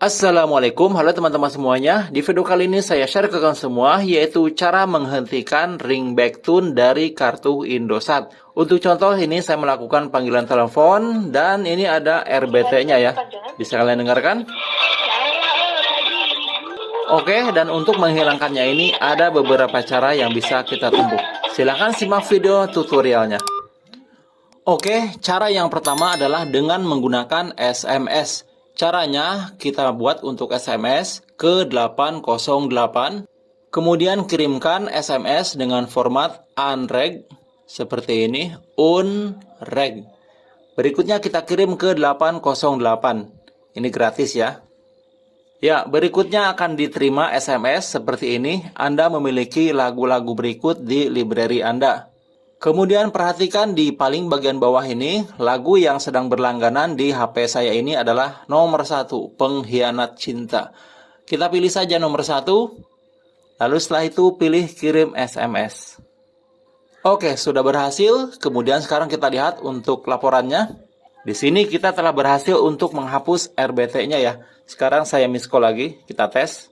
Assalamualaikum, halo teman-teman semuanya. Di video kali ini saya share ke kalian semua yaitu cara menghentikan ringback tone dari kartu Indosat. Untuk contoh ini saya melakukan panggilan telepon dan ini ada RBT-nya ya. Bisa kalian dengarkan? Oke, dan untuk menghilangkannya ini ada beberapa cara yang bisa kita tempuh. Silahkan simak video tutorialnya. Oke, cara yang pertama adalah dengan menggunakan SMS. Caranya kita buat untuk SMS ke 808. Kemudian kirimkan SMS dengan format unreg seperti ini, unreg. Berikutnya kita kirim ke 808. Ini gratis ya. Ya, berikutnya akan diterima SMS seperti ini. Anda memiliki lagu-lagu berikut di library Anda. Kemudian perhatikan di paling bagian bawah ini, lagu yang sedang berlangganan di HP saya ini adalah nomor satu, pengkhianat cinta. Kita pilih saja nomor satu, lalu setelah itu pilih kirim SMS. Oke, sudah berhasil. Kemudian sekarang kita lihat untuk laporannya. Di sini kita telah berhasil untuk menghapus RBT-nya ya. Sekarang saya call lagi, kita tes.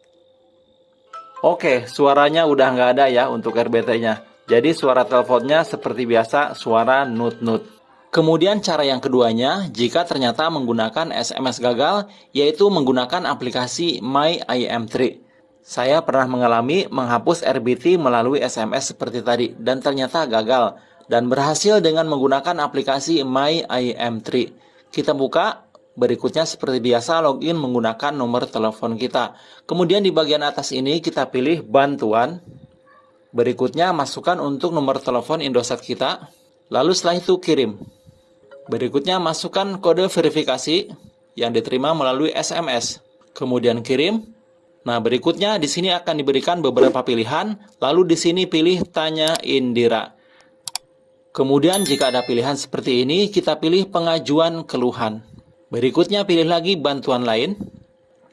Oke, suaranya udah nggak ada ya untuk RBT-nya. Jadi suara teleponnya seperti biasa suara nut-nut. Kemudian cara yang keduanya, jika ternyata menggunakan SMS gagal, yaitu menggunakan aplikasi My IM3. Saya pernah mengalami menghapus RBT melalui SMS seperti tadi, dan ternyata gagal. Dan berhasil dengan menggunakan aplikasi My IM3. Kita buka, berikutnya seperti biasa login menggunakan nomor telepon kita. Kemudian di bagian atas ini kita pilih bantuan, Berikutnya masukkan untuk nomor telepon Indosat kita, lalu setelah itu kirim. Berikutnya masukkan kode verifikasi yang diterima melalui SMS, kemudian kirim. Nah, berikutnya di sini akan diberikan beberapa pilihan, lalu di sini pilih tanya Indira. Kemudian jika ada pilihan seperti ini, kita pilih pengajuan keluhan. Berikutnya pilih lagi bantuan lain.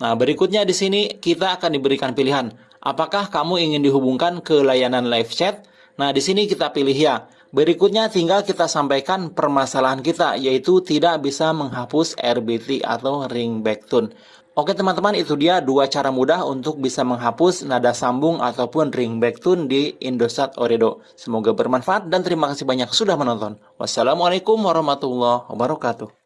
Nah, berikutnya di sini kita akan diberikan pilihan Apakah kamu ingin dihubungkan ke layanan live chat? Nah, di sini kita pilih ya. Berikutnya tinggal kita sampaikan permasalahan kita, yaitu tidak bisa menghapus RBT atau ringback tone. Oke teman-teman, itu dia dua cara mudah untuk bisa menghapus nada sambung ataupun ringback tone di Indosat Oredo. Semoga bermanfaat dan terima kasih banyak sudah menonton. Wassalamualaikum warahmatullahi wabarakatuh.